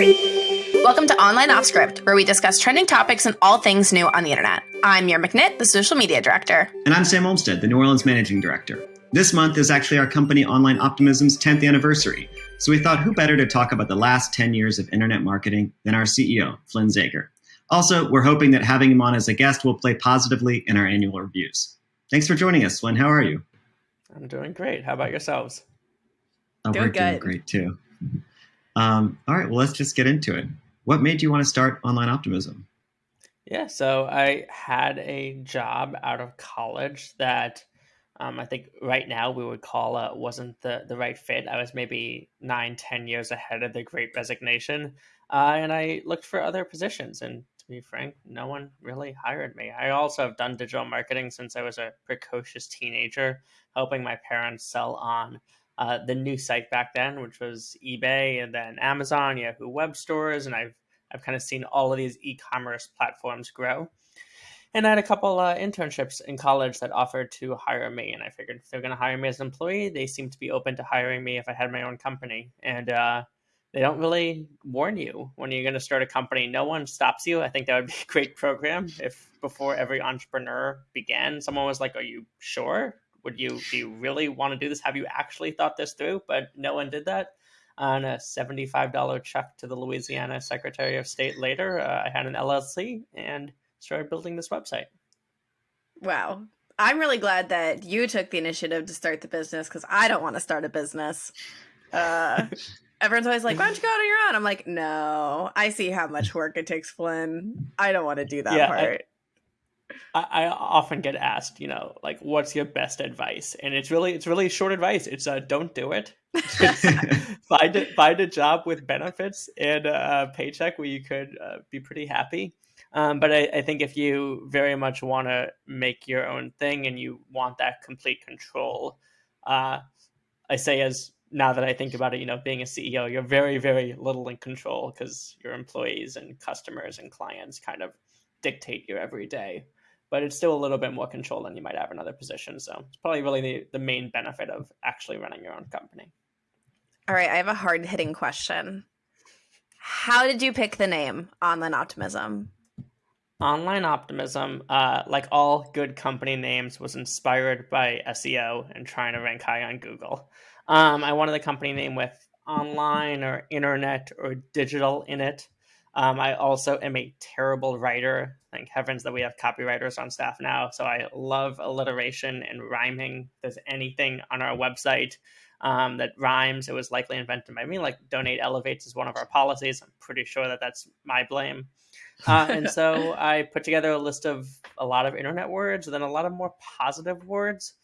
Welcome to Online Off Script, where we discuss trending topics and all things new on the internet. I'm Mira McNitt, the social media director. And I'm Sam Olmstead, the New Orleans managing director. This month is actually our company Online Optimism's 10th anniversary, so we thought who better to talk about the last 10 years of internet marketing than our CEO, Flynn Zager. Also, we're hoping that having him on as a guest will play positively in our annual reviews. Thanks for joining us, Flynn. How are you? I'm doing great. How about yourselves? Oh, Doing we're doing great too. Um, all right, well, let's just get into it. What made you want to start Online Optimism? Yeah, so I had a job out of college that um, I think right now we would call uh, wasn't the, the right fit. I was maybe nine, ten years ahead of the great resignation. Uh, and I looked for other positions. And to be frank, no one really hired me. I also have done digital marketing since I was a precocious teenager, helping my parents sell on uh, the new site back then, which was eBay and then Amazon, Yahoo Web Stores. And I've I've kind of seen all of these e-commerce platforms grow. And I had a couple uh, internships in college that offered to hire me, and I figured if they're going to hire me as an employee, they seem to be open to hiring me if I had my own company. And uh, they don't really warn you when you're going to start a company. No one stops you. I think that would be a great program if before every entrepreneur began, someone was like, "Are you sure? Would you do you really want to do this? Have you actually thought this through?" But no one did that on a $75 check to the Louisiana Secretary of State later, uh, I had an LLC and started building this website. Wow. I'm really glad that you took the initiative to start the business because I don't want to start a business. Uh, everyone's always like, why don't you go out on your own? I'm like, no, I see how much work it takes, Flynn. I don't want to do that Yeah, part. I, I often get asked, you know, like, what's your best advice? And it's really, it's really short advice. It's uh, don't do it. find a, find a job with benefits and a paycheck where you could uh, be pretty happy. Um, but I, I think if you very much want to make your own thing and you want that complete control, uh, I say as now that I think about it, you know, being a CEO, you're very, very little in control because your employees and customers and clients kind of dictate your everyday. But it's still a little bit more control than you might have in other positions. So it's probably really the, the main benefit of actually running your own company. All right, I have a hard hitting question. How did you pick the name Online Optimism? Online Optimism, uh, like all good company names, was inspired by SEO and trying to rank high on Google. Um, I wanted the company name with online or internet or digital in it. Um, I also am a terrible writer. Thank heavens that we have copywriters on staff now. So I love alliteration and rhyming. If there's anything on our website um, that rhymes, it was likely invented by me. Like donate elevates is one of our policies. I'm pretty sure that that's my blame. Uh, and so I put together a list of a lot of internet words and then a lot of more positive words.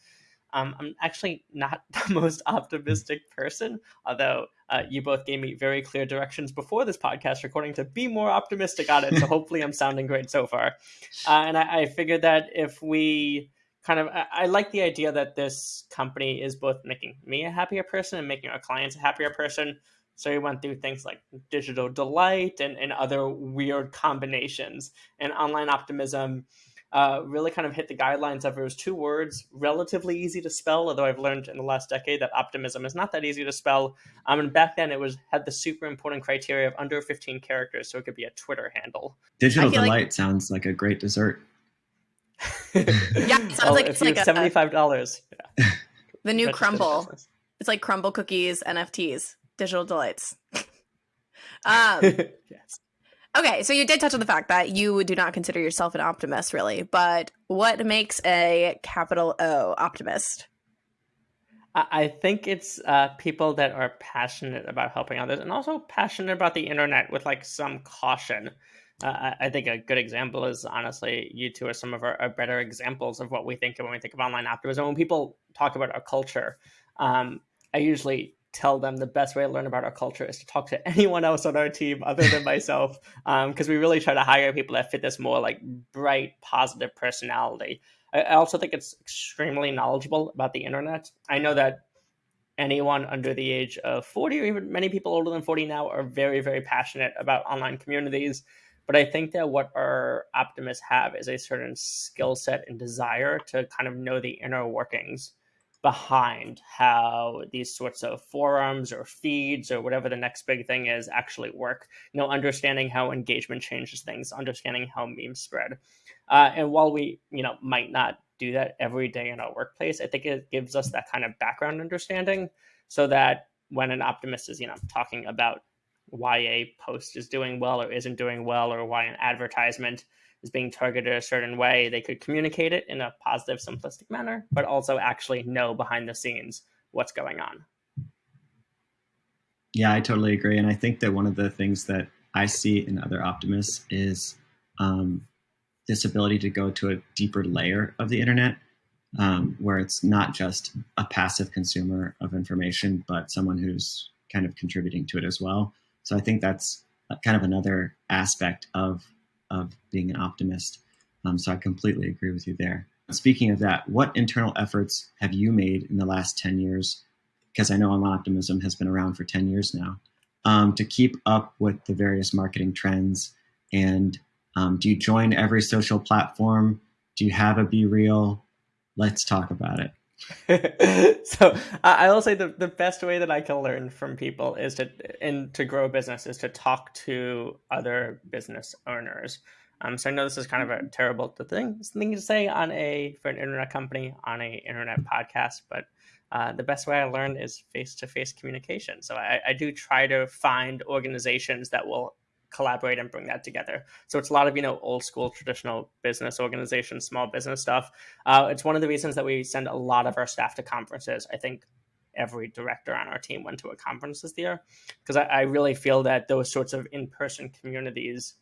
Um, I'm actually not the most optimistic person, although uh, you both gave me very clear directions before this podcast recording to be more optimistic on it. So hopefully I'm sounding great so far. Uh, and I, I figured that if we kind of, I, I like the idea that this company is both making me a happier person and making our clients a happier person. So we went through things like digital delight and, and other weird combinations. And online optimism uh, really kind of hit the guidelines of it was two words, relatively easy to spell, although I've learned in the last decade that optimism is not that easy to spell. Um, and back then it was had the super important criteria of under 15 characters, so it could be a Twitter handle. Digital I feel like- Delight sounds like a great dessert. Yeah, it sounds Well, like if it's you like have a- seventy-five dollars, The new register the crumble. business. It's like crumble cookies, NFTs, digital delights. um, yes. Okay, so you did touch on the fact that you do not consider yourself an optimist, really. But what makes a capital O optimist? I think it's uh, people that are passionate about helping others and also passionate about the internet with like some caution. Uh, I- I think a good example is honestly, you two are some of our, our better examples of what we think of when we think of online optimism. When people talk about our culture, um, I usually tell them the best way to learn about our culture is to talk to anyone else on our team other than myself, um, because we really try to hire people that fit this more like bright, positive personality. I I also think it's extremely knowledgeable about the internet. I know that anyone under the age of 40 or even many people older than 40 now are very very passionate about online communities but i think that what our optimists have is a certain skill set and desire to kind of know the inner workings behind how these sorts of forums or feeds or whatever the next big thing is actually work. You know, understanding how engagement changes things, understanding how memes spread. Uh, and while we, you know, might not do that every day in our workplace, I think it gives us that kind of background understanding so that when an optimist is, you know, talking about why a post is doing well or isn't doing well or why an advertisement is being targeted a certain way, they could communicate it in a positive, simplistic manner, but also actually know behind the scenes what's going on. Yeah, I totally agree. And I think that one of the things that I see in other optimists is um, this ability to go to a deeper layer of the internet um, where it's not just a passive consumer of information, but someone who's kind of contributing to it as well. So I think that's kind of another aspect of of being an optimist. Um, so I completely agree with you there. Speaking of that, what internal efforts have you made in the last 10 years? Because I know Online Optimism has been around for 10 years now, um, to keep up with the various marketing trends. And um, do you join every social platform? Do you have a BeReal? Let's talk about it. so I will say the, the best way that I can learn from people is to and to grow a business is to talk to other business owners. Um, so I know this is kind of a terrible thing thing to say on a for an internet company on a internet podcast, but uh, the best way I learned is face to face communication. So I, I do try to find organizations that will collaborate and bring that together. So it's a lot of you know old school traditional business organizations, small business stuff. Uh, it's one of the reasons that we send a lot of our staff to conferences. I think every director on our team went to a conference this year because I, I really feel that those sorts of in person communities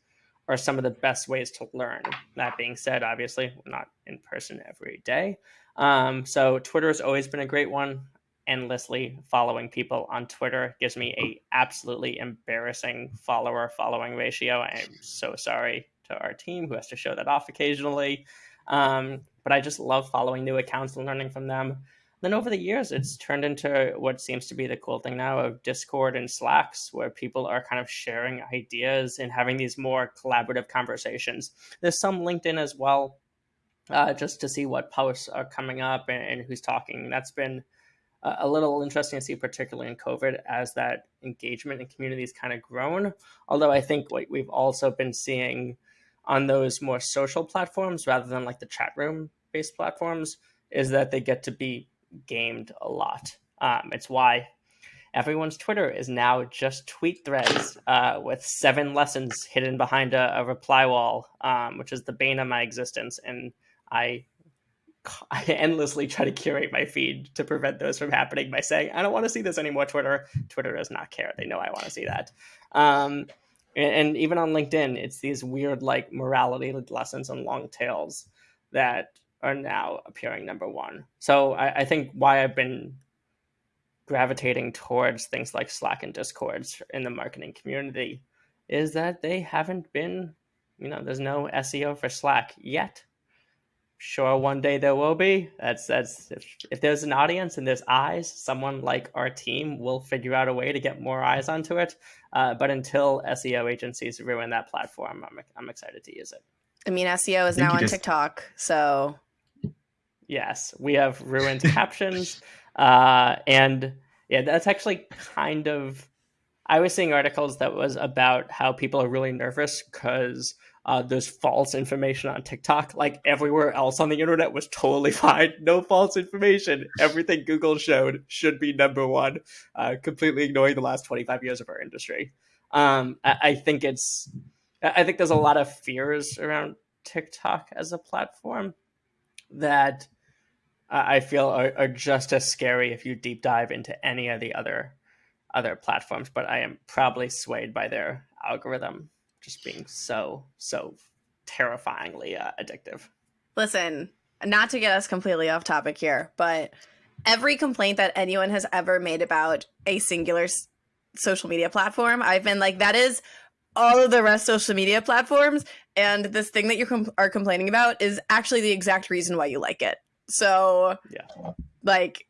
are some of the best ways to learn. That being said, obviously, not in person every day. Um, so Twitter has always been a great one endlessly following people on Twitter gives me a absolutely embarrassing follower following ratio. I'm so sorry to our team who has to show that off occasionally. Um, but I just love following new accounts and learning from them. Then over the years, it's turned into what seems to be the cool thing now of Discord and Slacks, where people are kind of sharing ideas and having these more collaborative conversations. There's some LinkedIn as well, uh, just to see what posts are coming up and, and who's talking. That's been a little interesting to see, particularly in COVID, as that engagement in communities kind of grown. Although I think what we've also been seeing on those more social platforms rather than like the chat room based platforms is that they get to be gamed a lot. Um, it's why everyone's Twitter is now just tweet threads uh, with seven lessons hidden behind a, a reply wall, um, which is the bane of my existence. And I I endlessly try to curate my feed to prevent those from happening by saying, I don't want to see this anymore, Twitter. Twitter does not care. They know I want to see that. Um, and, and, even on LinkedIn, it's these weird, like, morality lessons and long tails that are now appearing number one. So I, I think why I've been gravitating towards things like Slack and Discords in the marketing community is that they haven't been, you know, there's no SEO for Slack yet sure one day there will be. That's that's if, if, there's an audience and there's eyes someone like our team will figure out a way to get more eyes onto it. Uh, but until seo agencies ruin that platform i'm, I'm excited to use it. I mean seo is now on just... tiktok so. Yes we have ruined captions. Uh, and yeah that's actually kind of i was seeing articles that was about how people are really nervous because uh, there's false information on TikTok. Like everywhere else on the internet was totally fine. No false information. Everything Google showed should be number one, uh, completely ignoring the last 25 years of our industry. Um, I, I think it's, I think there's a lot of fears around TikTok as a platform that I feel are, are just as scary if you deep dive into any of the other other platforms. But I am probably swayed by their algorithm just being so so terrifyingly uh, addictive. Listen, not to get us completely off topic here, but every complaint that anyone has ever made about a singular s- social media platform, I've been like, that is all of the rest social media platforms, and this thing that you com- are complaining about is actually the exact reason why you like it. So, yeah, like,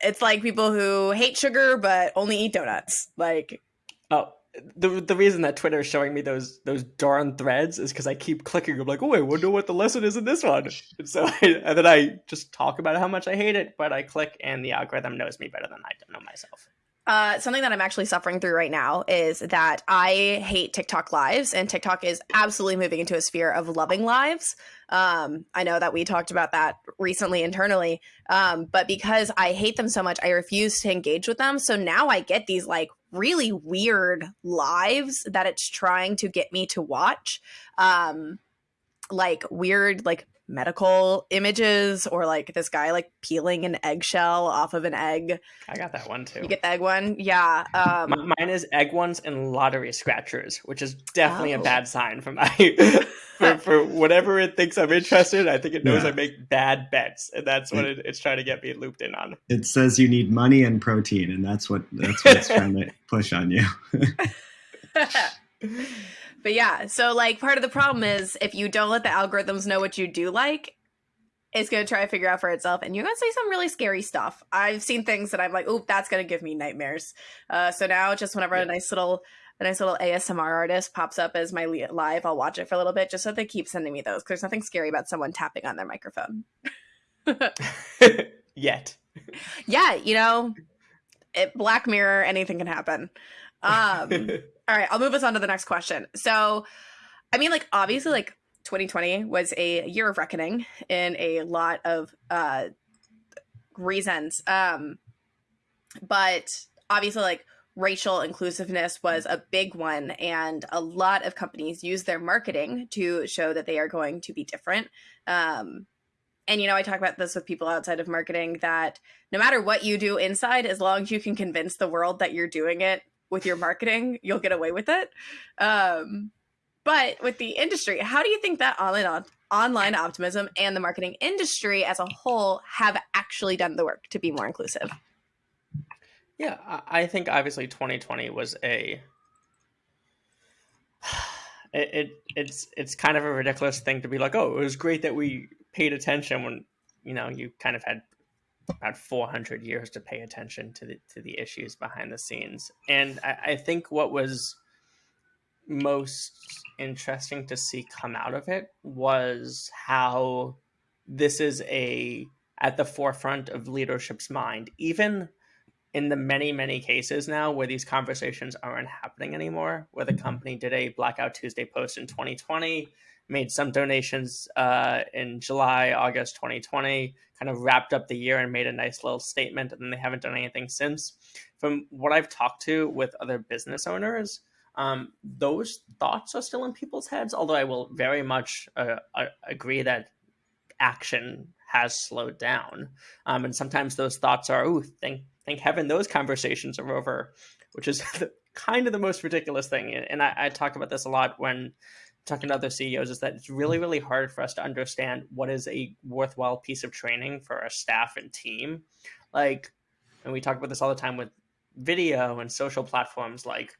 it's like people who hate sugar but only eat donuts. Like, oh, the the reason that Twitter is showing me those those darn threads is because I keep clicking. I'm like, oh, I wonder what the lesson is in this one. And so, I, and then I just talk about how much I hate it, but I click, and the algorithm knows me better than I know myself. Uh, something that I'm actually suffering through right now is that I hate TikTok lives, and TikTok is absolutely moving into a sphere of loving lives. Um, I know that we talked about that recently internally, um, but because I hate them so much, I refuse to engage with them. So now I get these like really weird lives that it's trying to get me to watch. Um, like weird, like medical images or like this guy like peeling an eggshell off of an egg. I got that one too. You get the egg one? Yeah. Um, mine is egg ones and lottery scratchers, which is definitely oh. a bad sign for my for, for whatever it thinks I'm interested. I think it knows yeah. I make bad bets, and that's what it, it's trying to get me looped in on. It says you need money and protein, and that's what that's what it's trying to push on you. But yeah, so like part of the problem is if you don't let the algorithms know what you do like, it's going to try to figure out for itself and you're going to see some really scary stuff. I've seen things that I'm like, "Oh, that's going to give me nightmares." Uh, so now just whenever yeah. a nice little a nice little ASMR artist pops up as my live, I'll watch it for a little bit just so they keep sending me those. Cuz there's nothing scary about someone tapping on their microphone. Yet. Yeah, you know, it, Black Mirror, anything can happen. Um, all right, I'll move us on to the next question. So, I mean, like, obviously, like, 2020 was a year of reckoning in a lot of uh, reasons. Um, but obviously, like, racial inclusiveness was a big one, and a lot of companies use their marketing to show that they are going to be different. Um, and you know, I talk about this with people outside of marketing that no matter what you do inside, as long as you can convince the world that you're doing it with your marketing, you'll get away with it. Um, but with the industry, how do you think that online online optimism and the marketing industry as a whole have actually done the work to be more inclusive? Yeah, I think obviously 2020 was a it, it it's it's kind of a ridiculous thing to be like, oh, it was great that we paid attention when you know you kind of had about 400 years to pay attention to the to the issues behind the scenes. And I, I think what was most interesting to see come out of it was how this is a at the forefront of leadership's mind, even in the many many cases now where these conversations aren't happening anymore where the company did a blackout tuesday post in 2020 made some donations uh, in July, August 2020, kind of wrapped up the year and made a nice little statement, and then they haven't done anything since. From what I've talked to with other business owners, um, those thoughts are still in people's heads, although I will very much uh, uh agree that action has slowed down. Um, and sometimes those thoughts are, oh, thank, thank heaven those conversations are over, which is kind of the most ridiculous thing. And I, I talk about this a lot when talking to other CEOs is that it's really, mm. really hard for us to understand what is a worthwhile piece of training for our staff and team. Like, and we talk about this all the time with video and social platforms. Like,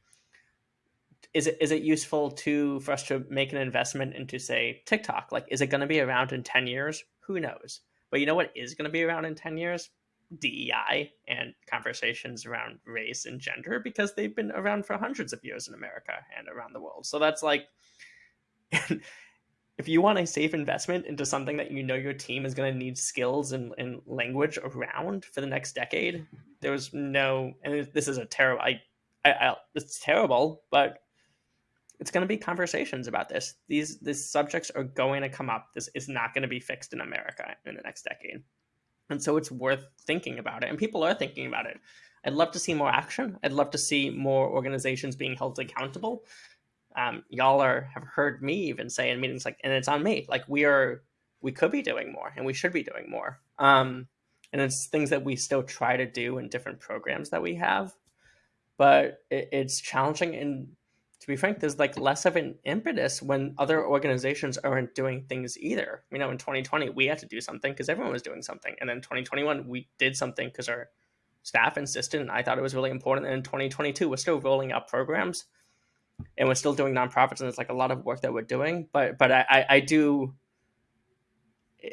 is it is it useful to for us to make an investment into say TikTok? Like, is it going to be around in ten years? Who knows? But you know what is going to be around in ten years? DEI and conversations around race and gender because they've been around for hundreds of years in America and around the world. So that's like and if you want a safe investment into something that you know your team is going to need skills and, and language around for the next decade, there was no, and this is a terrible, I, I, I it's terrible, but it's going to be conversations about this. These, these subjects are going to come up. This is not going to be fixed in America in the next decade. And so it's worth thinking about it. And people are thinking about it. I'd love to see more action. I'd love to see more organizations being held accountable um, y'all are have heard me even say in meetings like, and it's on me. Like we are, we could be doing more, and we should be doing more. Um, and it's things that we still try to do in different programs that we have, but it, it's challenging. And to be frank, there's like less of an impetus when other organizations aren't doing things either. You know, in 2020 we had to do something because everyone was doing something, and then 2021 we did something because our staff insisted, and I thought it was really important. And in 2022 we're still rolling out programs and we're still doing nonprofits and it's like a lot of work that we're doing but but i i do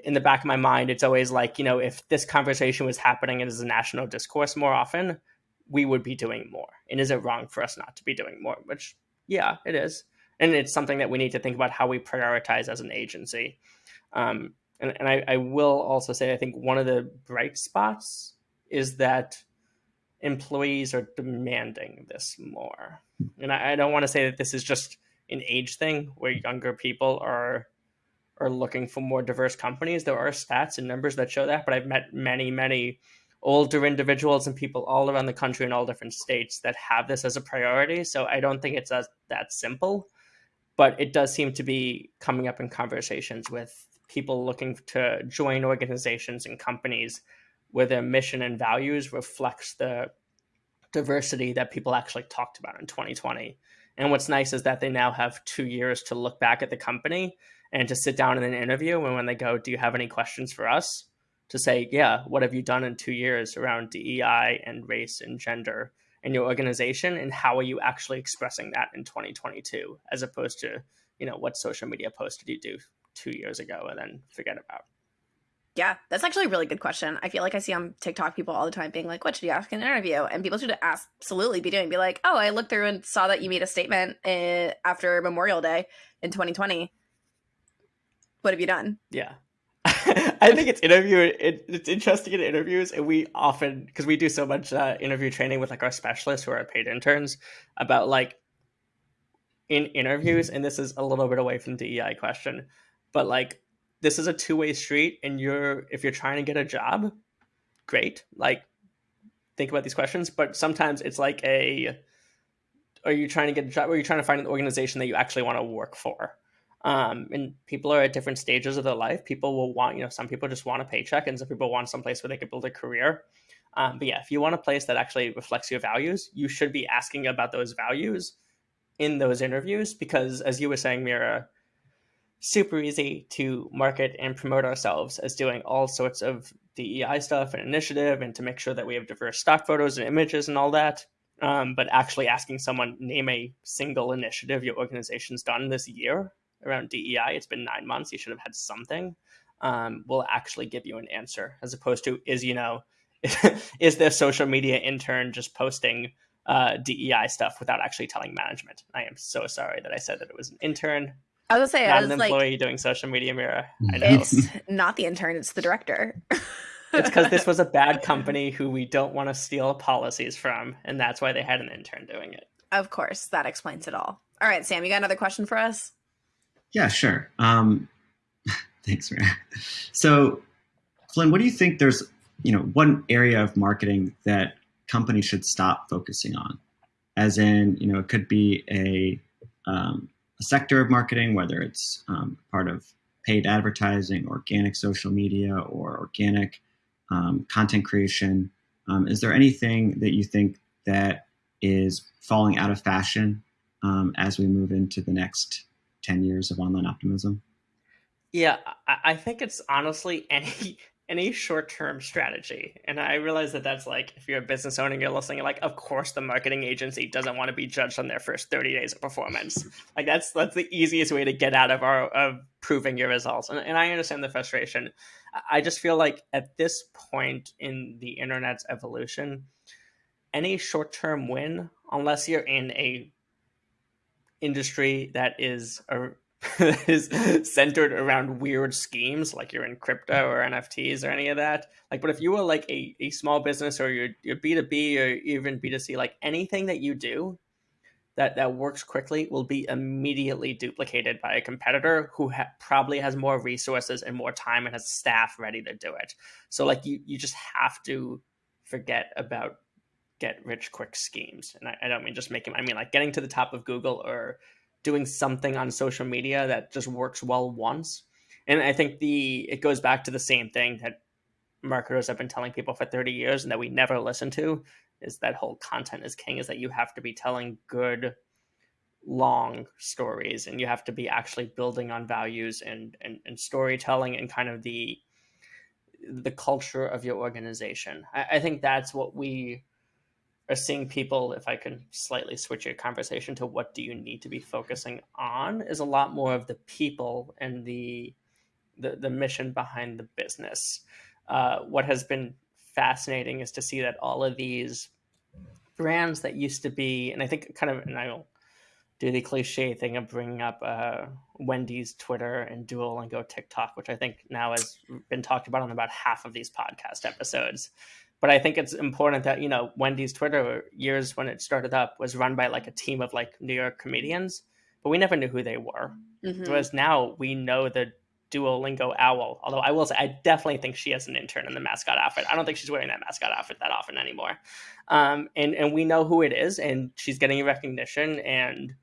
in the back of my mind it's always like you know if this conversation was happening as a national discourse more often we would be doing more. And is it wrong for us not to be doing more? Which, yeah, it is. And it's something that we need to think about how we prioritize as an agency. Um, and, and I, I will also say, I think one of the bright spots is that employees are demanding this more. And I, I don't want to say that this is just an age thing where younger people are are looking for more diverse companies. There are stats and numbers that show that, but I've met many, many older individuals and people all around the country in all different states that have this as a priority. So I don't think it's as, that simple, but it does seem to be coming up in conversations with people looking to join organizations and companies where their mission and values reflects the diversity that people actually talked about in 2020. And what's nice is that they now have two years to look back at the company and to sit down in an interview. And when they go, Do you have any questions for us? to say, yeah, what have you done in two years around DEI and race and gender in your organization, and how are you actually expressing that in 2022, as opposed to, you know, what social media post did you do two years ago and then forget about? Yeah, that's actually a really good question. I feel like I see on TikTok people all the time being like, "What should you ask in an interview?" And people should absolutely be doing, be like, "Oh, I looked through and saw that you made a statement in, after Memorial Day in 2020. What have you done?" Yeah, I think it's interview. It, it's interesting in interviews, and we often because we do so much uh, interview training with like our specialists who are paid interns about like in interviews, and this is a little bit away from DEI question, but like this is a two way street, and you're if you're trying to get a job, great. Like think about these questions, but sometimes it's like a are you trying to get a job? Or are you trying to find an organization that you actually want to work for? Um, and people are at different stages of their life. People will want, you know, some people just want a paycheck, and some people want some place where they can build a career. Um, but yeah, if you want a place that actually reflects your values, you should be asking about those values in those interviews because, as you were saying, Mira, super easy to market and promote ourselves as doing all sorts of DEI stuff and initiative and to make sure that we have diverse stock photos and images and all that. Um, but actually asking someone name a single initiative your organization's done this year around DEI, it's been nine months, you should have had something, um, will actually give you an answer as opposed to is, you know, is their social media intern just posting uh, DEI stuff without actually telling management? I am so sorry that I said that it was an intern. I was gonna say, not an employee like, doing social media Mira. I know. It's not the intern, it's the director. it's because this was a bad company who we don't want to steal policies from, and that's why they had an intern doing it. Of course, that explains it all. All right, Sam, you got another question for us? Yeah, sure. Um, thanks, Ryan. So, Flynn, what do you think? There's you know one area of marketing that companies should stop focusing on, as in you know it could be a, um, a sector of marketing, whether it's um, part of paid advertising, organic social media, or organic um, content creation. Um, is there anything that you think that is falling out of fashion um, as we move into the next 10 years of online optimism? Yeah, I think it's honestly any any short-term strategy. And I realize that that's like if you're a business owner and you're listening, you're like, of course the marketing agency doesn't want to be judged on their first 30 days of performance. like that's that's the easiest way to get out of our of proving your results. And, and I understand the frustration. I just feel like at this point in the internet's evolution, any short-term win, unless you're in a industry that is a, is centered around weird schemes like you're in crypto or NFTs or any of that. Like, but if you were like a, a small business or you're, you're B2B or even B2C, like anything that you do that, that works quickly will be immediately duplicated by a competitor who ha- probably has more resources and more time and has staff ready to do it. So like you, you just have to forget about get rich quick schemes. And I, I don't mean just making, I mean like getting to the top of Google or doing something on social media that just works well once. And I think the it goes back to the same thing that marketers have been telling people for 30 years and that we never listen to is that whole content is king is that you have to be telling good long stories and you have to be actually building on values and, and, and storytelling and kind of the the culture of your organization. I, I think that's what we are seeing people, if I can slightly switch your conversation to what do you need to be focusing on, is a lot more of the people and the the, the mission behind the business. Uh, what has been fascinating is to see that all of these brands that used to be, and I think kind of, and I'll do the cliche thing of bringing up uh, Wendy's Twitter and Duolingo TikTok, which I think now has been talked about on about half of these podcast episodes. But I think it's important that you know Wendy's Twitter years when it started up was run by like a team of like New York comedians, but we never knew who they were. Mm-hmm. Whereas now we know the Duolingo owl. Although I will say, I definitely think she has an intern in the mascot outfit. I don't think she's wearing that mascot outfit that often anymore. Um, and and we know who it is, and she's getting recognition, and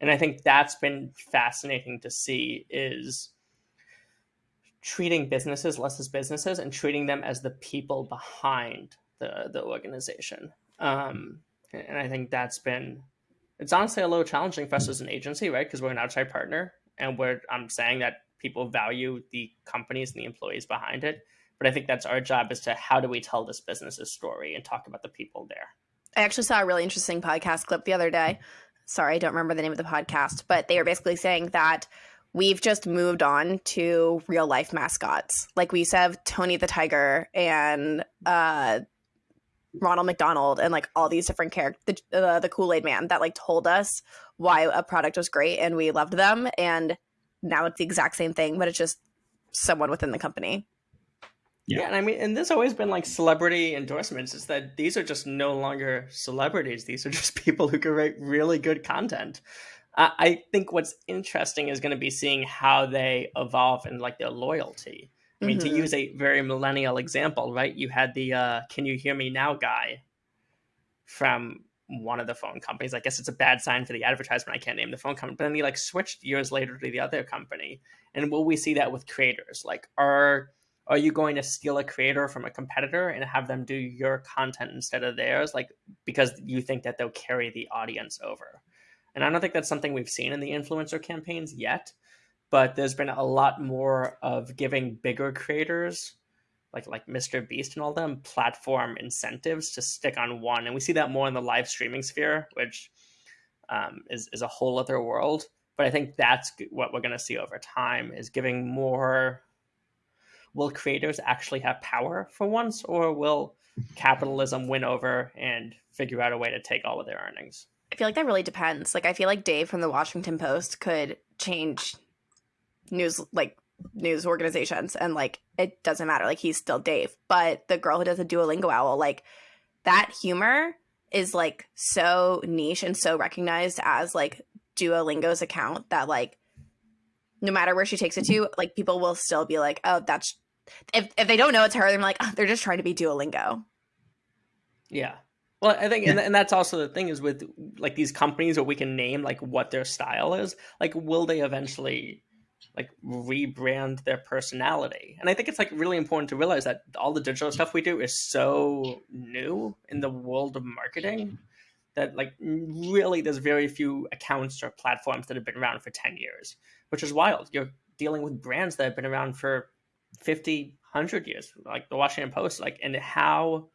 and I think that's been fascinating to see is treating businesses less as businesses and treating them as the people behind the the organization. Um, and I think that's been it's honestly a little challenging for us as an agency, right? Because we're an outside partner, and we're I'm saying that people value the companies and the employees behind it. But I think that's our job is to how do we tell this business's story and talk about the people there. I actually saw a really interesting podcast clip the other day. Sorry, I don't remember the name of the podcast, but they were basically saying that we've just moved on to real life mascots. Like we used to have Tony the Tiger and uh, Ronald McDonald and like all these different characters, the, uh, the Kool Aid Man that like told us why a product was great and we loved them. And now it's the exact same thing, but it's just someone within the company. Yeah. yeah. and I mean, and there's always been like celebrity endorsements. Is that these are just no longer celebrities; these are just people who can write really good content. I think what's interesting is going to be seeing how they evolve and like their loyalty. I mean, mm-hmm. to use a very millennial example, right? You had the uh, "Can you hear me now?" guy from one of the phone companies. I guess it's a bad sign for the advertisement. I can't name the phone company, but then he like switched years later to the other company. And will we see that with creators? Like, are are you going to steal a creator from a competitor and have them do your content instead of theirs? Like, because you think that they'll carry the audience over. And I don't think that's something we've seen in the influencer campaigns yet, but there's been a lot more of giving bigger creators like like Mr. Beast and all them platform incentives to stick on one, and we see that more in the live streaming sphere, which um, is is a whole other world. But I think that's what we're going to see over time is giving more. Will creators actually have power for once, or will capitalism win over and figure out a way to take all of their earnings? I feel like that really depends. Like I feel like Dave from the Washington Post could change news like news organizations and like it doesn't matter. Like he's still dave. But the girl who does the duolingo owl like that humor is like so niche and so recognized as like duolingo's account that like no matter where she takes it to like people will still be like oh that's if, if they don't know it's her they're like oh, they're just trying to be duolingo. Yeah well i think yeah. and, and that's also the thing is with like these companies where we can name like what their style is like will they eventually like rebrand their personality. And I think it's like really important to realize that all the digital stuff we do is so new in the world of marketing that like really there's very few accounts or platforms that have been around for 10 years, which is wild. You're dealing with brands that have been around for 50, 100 years, like the Washington Post, like and how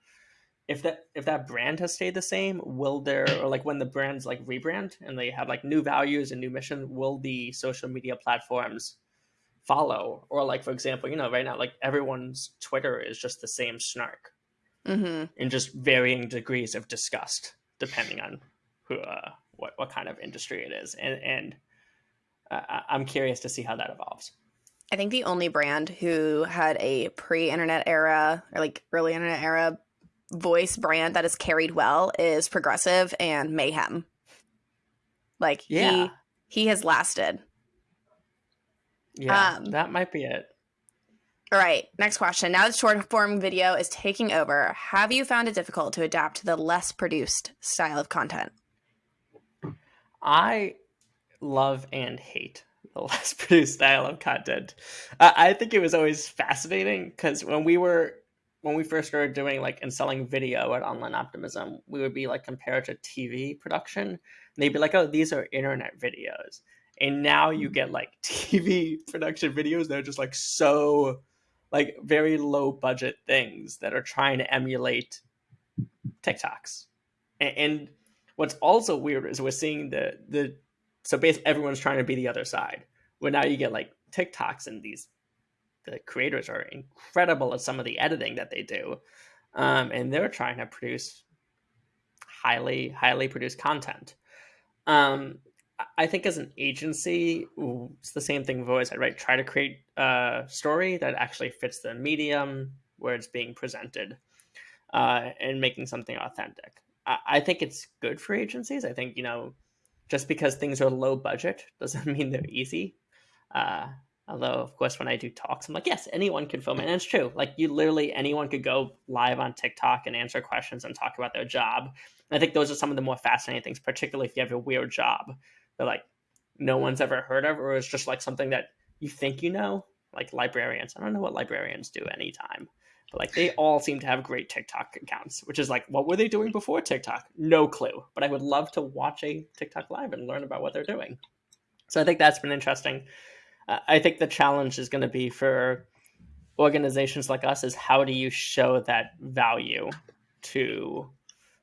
if that if that brand has stayed the same will there or like when the brands like rebrand and they have like new values and new mission will the social media platforms follow? Or like for example you know right now like everyone's twitter is just the same snark mm-hmm. in just varying degrees of disgust depending on who uh, what what kind of industry it is. And and uh, i'm curious to see how that evolves. I think the only brand who had a pre-internet era or like early internet era voice brand that is carried well is progressive and mayhem. Like yeah. he he has lasted. Yeah, um, that might be it. All right, next question. Now that short form video is taking over, have you found it difficult to adapt to the less produced style of content? I love and hate the less produced style of content. Uh, I think it was always fascinating because when we were when we first started doing like and selling video at Online Optimism, we would be like compared to TV production. And they'd be like, oh, these are internet videos. And now you mm. get like TV production videos that are just like so like very low budget things that are trying to emulate TikToks. And, and what's also weird is we're seeing the the so basically everyone's trying to be the other side. Where now you get like TikToks and these the creators are incredible at some of the editing that they do, um, and they're trying to produce highly highly produced content. Um, I think as an agency, it's the same thing we've always said, right? Try to create a story that actually fits the medium where it's being presented, uh, and making something authentic. I, I think it's good for agencies. I think you know, just because things are low budget doesn't mean they're easy. Uh, although, of course, when I do talks, I'm like, yes, anyone can film it, and it's true. Like you literally anyone could go live on TikTok and answer questions and talk about their job. And I think those are some of the more fascinating things, particularly if you have a weird job that like no one's ever heard of, or it's just like something that you think you know, like librarians. I don't know what librarians do anytime, but like they all seem to have great TikTok accounts, which is like, what were they doing before TikTok? No clue. But I would love to watch a TikTok live and learn about what they're doing. So I think that's been interesting. I think the challenge is going to be for organizations like us is how do you show that value to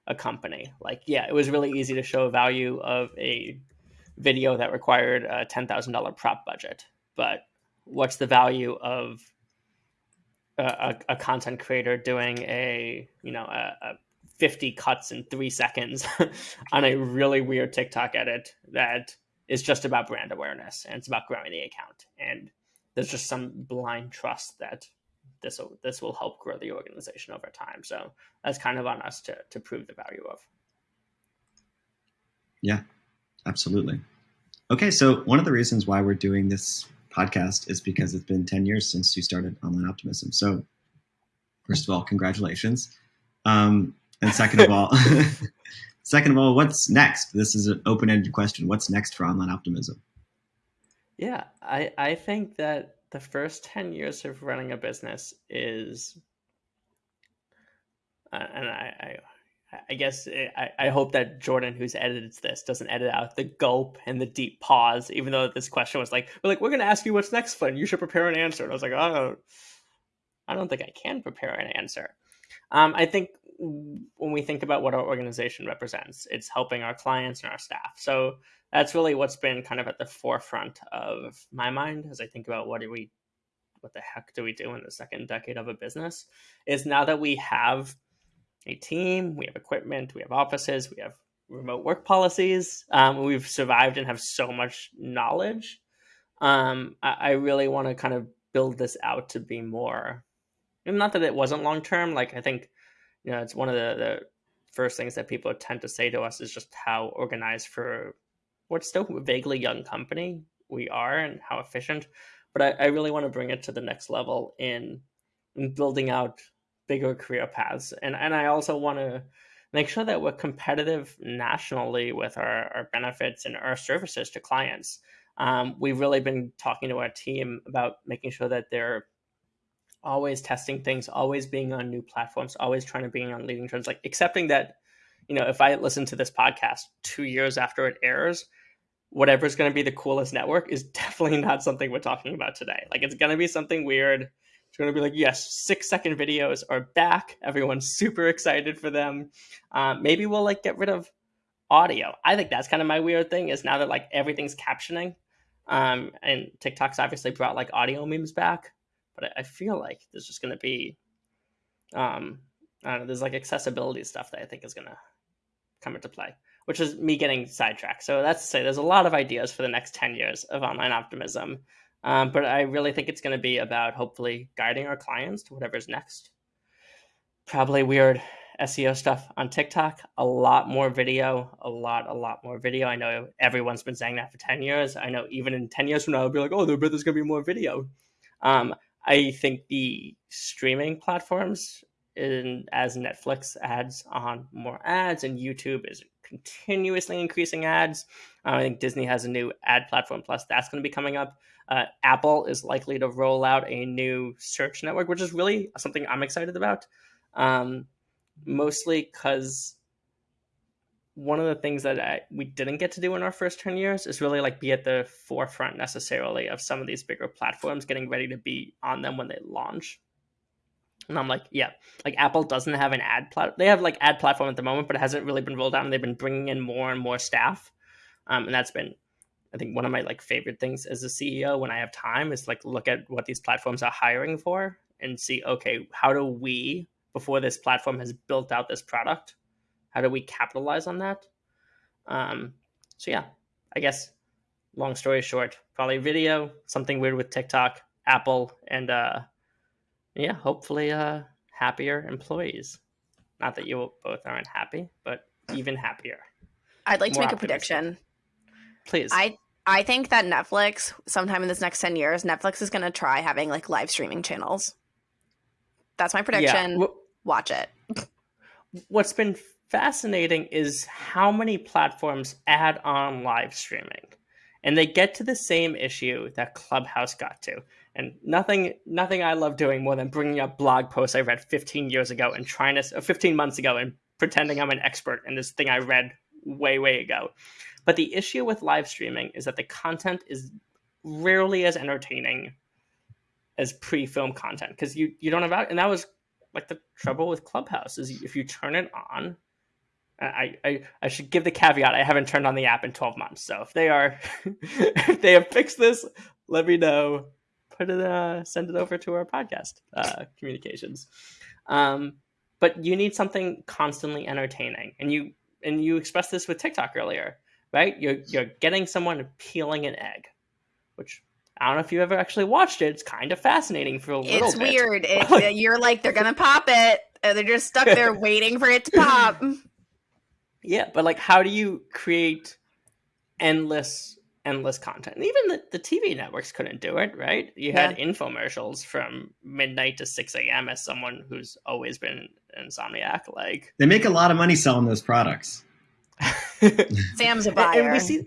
a company? Like, yeah, it was really easy to show value of a video that required a ten thousand dollar prop budget. But what's the value of a, a, content creator doing a you know a, a 50 cuts in three seconds on a really weird TikTok edit that is just about brand awareness and it's about growing the account. And there's just some blind trust that this will this will help grow the organization over time. So that's kind of on us to to prove the value of. Yeah, absolutely. Okay, so one of the reasons why we're doing this podcast is because it's been 10 years since you started Online Optimism. So, first of all, congratulations. Um, and second of all, second of all, what's next? This is an open-ended question. What's next for Online Optimism? Yeah, I, I think that the first 10 years of running a business is, uh, and I, I I guess eh, I, I hope that Jordan, who's edited this, doesn't edit out the gulp and the deep pause. Even though this question was like, "We're like, we're going to ask you what's next, Flynn. You should prepare an answer." And I was like, "Oh, I don't think I can prepare an answer." Um, I think when we think about what our organization represents, it's helping our clients and our staff. So that's really what's been kind of at the forefront of my mind as I think about what do we, what the heck do we do in the second decade of a business? Is now that we have a team, we have equipment, we have offices, we have remote work policies. Um, we've survived and have so much knowledge. Um, I, I, really want to kind of build this out to be more. Not that it wasn't long term. Like I think, you know, it's one of the, the first things that people tend to say to us is just how organized for what's still a vaguely young company we are and how efficient. But I, I really want to bring it to the next level in, in building out bigger career paths. And and I also want to make sure that we're competitive nationally with our, our benefits and our services to clients. Um, we've really been talking to our team about making sure that they're always testing things, always being on new platforms, always trying to be on leading trends, like accepting that, you know, if I listen to this podcast two years after it airs, whatever's going to be the coolest network is definitely not something we're talking about today. Like it's going to be something weird it's going to be like, yes, six second videos are back. Everyone's super excited for them. Uh, maybe we'll like get rid of audio. I think that's kind of my weird thing is now that like everything's captioning, um, and TikTok's obviously brought like audio memes back, but I, feel like there's just going to be, um, I don't know, there's like accessibility stuff that I think is going to come into play, which is me getting sidetracked. So that's to say, there's a lot of ideas for the next 10 years of online optimism. Um, but I really think it's going to be about hopefully guiding our clients to whatever's next. Probably weird SEO stuff on TikTok, a lot more video, a lot, a lot more video. I know everyone's been saying that for 10 years. I know even in 10 years from now, I'll be like, oh, there's going to be more video. Um, I think the streaming platforms, in, as Netflix adds on more ads and YouTube is continuously increasing ads. Uh, I think Disney has a new ad platform plus that's going to be coming up. Uh, Apple is likely to roll out a new search network, which is really something I'm excited about. Um, mostly because one of the things that I, we didn't get to do in our first 10 years is really like be at the forefront necessarily of some of these bigger platforms getting ready to be on them when they launch. And I'm like, yeah, like Apple doesn't have an ad plat. They have like ad platform at the moment, but it hasn't really been rolled out. And they've been bringing in more and more staff, um, and that's been I think one of my like favorite things as a CEO when I have time is like look at what these platforms are hiring for and see okay how do we before this platform has built out this product how do we capitalize on that? Um, so yeah, I guess long story short, probably video, something weird with TikTok, Apple, and uh, yeah, hopefully uh, happier employees. Not that you both aren't happy, but even happier. I'd like More to make a prediction. Please. I I think that Netflix, sometime in this next ten years, Netflix is going to try having like live streaming channels. That's my prediction. Yeah. Watch it. What's been fascinating is how many platforms add on live streaming. And they get to the same issue that Clubhouse got to. And nothing nothing I love doing more than bringing up blog posts I read 15 years ago and trying to uh, 15 months ago and pretending I'm an expert in this thing I read way way ago. But the issue with live streaming is that the content is rarely as entertaining as pre-film content because you you don't have and that was like the trouble with Clubhouse is if you turn it on. I, I, I should give the caveat I haven't turned on the app in 12 months. So if they are if they have fixed this, let me know. Put it uh send it over to our podcast uh communications. Um but you need something constantly entertaining. And you and you expressed this with TikTok earlier, right? You're you're getting someone peeling an egg, which I don't know if you ever actually watched it. It's kind of fascinating for a little It's bit. weird. It, you're like they're gonna pop it. They're just stuck there waiting for it to pop. Yeah, but like, how do you create endless, endless content? And even the, the TV networks couldn't do it, right? You had infomercials from midnight to six a.m. As someone who's always been insomniac, like They make a lot of money selling those products. Sam's a and buyer. we see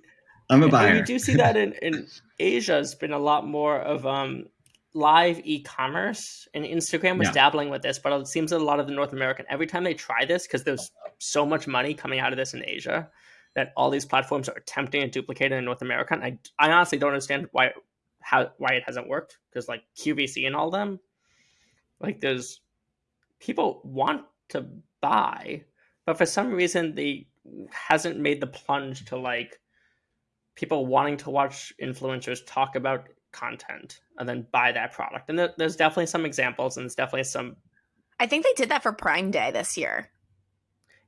I'm a And buyer. you do see that in, in Asia has been a lot more of um, live e-commerce and Instagram was Yeah. dabbling with this, but it seems that a lot of the North American every time they try this, because there's so much money coming out of this in Asia, that all these platforms are attempting to duplicate it in North America. And I, I honestly don't understand why how why it hasn't worked. Because like QVC and all them, like there's people want to buy, but for some reason they hasn't made the plunge to like people wanting to watch influencers talk about content and then buy that product. And there, there's definitely some examples, and there's definitely some I think they did that for Prime Day this year.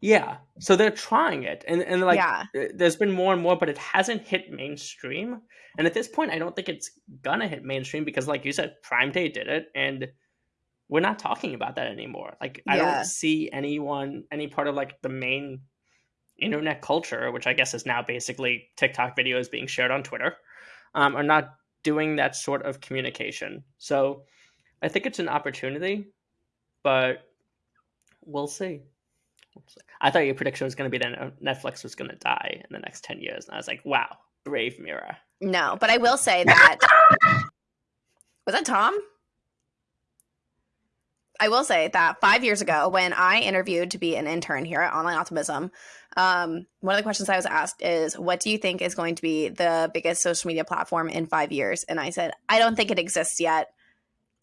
Yeah. So they're trying it, and and like yeah. uh, there's been more and more, but it hasn't hit mainstream. And at this point, I don't think it's gonna hit mainstream because, like you said, Prime Day did it, and we're not talking about that anymore. Like I don't see anyone, any part of like the main internet culture, which I guess is now basically TikTok videos being shared on Twitter, um, are not doing that sort of communication. So I think it's an opportunity, but we'll see. I thought your prediction was going to be that Netflix was going to die in the next 10 years. And I was like, wow, brave Mira. No, but I will say that was that Tom? I will say that five years ago, when I interviewed to be an intern here at Online Optimism, um, one of the questions I was asked is, "What do you think is going to be the biggest social media platform in five years?" And I said, "I don't think it exists yet."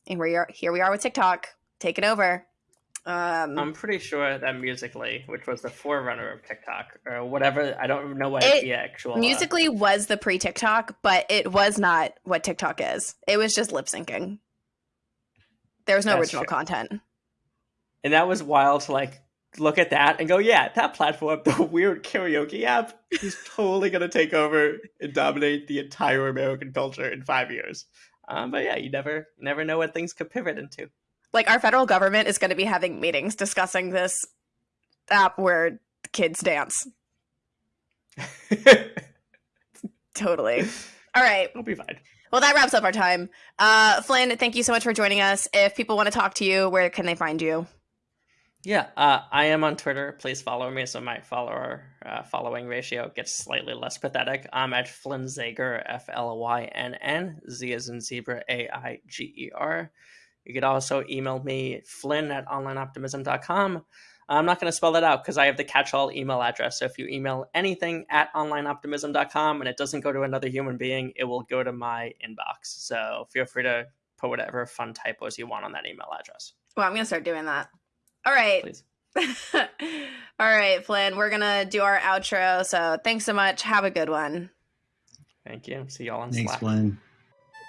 And we are here. We are with TikTok, taking over. Um, I'm pretty sure that Musical.ly, which was the forerunner of TikTok or whatever, I don't know what It- the actual. uh, Musical.ly was the pre TikTok, but it was not what TikTok is. It was just lip syncing. There was no original true. content. and that was wild to like look at that and go, yeah, that platform, the weird karaoke app, is totally going to take over and dominate the entire American culture in five years. Um, but yeah, you never never know what things could pivot into. Like our federal government is going to be having meetings discussing this app where kids dance. Totally. All right. We'll be fine. Well, that wraps up our time. Uh, Flynn, thank you so much for joining us. If people want to talk to you, where can they find you? Yeah, uh, I am on Twitter. Please follow me so my follower uh, following ratio gets slightly less pathetic. I'm at Flynn Zaiger, F L Y N N, Z as in zebra, A I G E R. You could also email me, flynn at onlineoptimism.com. I'm not going to spell that out because I have the catch all email address. So if you email anything at onlineoptimism.com and it doesn't go to another human being, it will go to my inbox. So feel free to put whatever fun typos you want on that email address, Well, I'm going to start doing that. All right. please. All right, Flynn, we're going to do our outro. So thanks so much. Have a good one. Thank you. See y'all on Thanks, Slack. Glenn.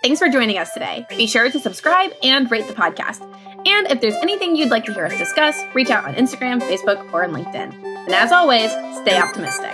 Thanks for joining us today. Be sure to subscribe and rate the podcast. And if there's anything you'd like to hear us discuss, reach out on Instagram, Facebook, or on LinkedIn. And as always, stay optimistic.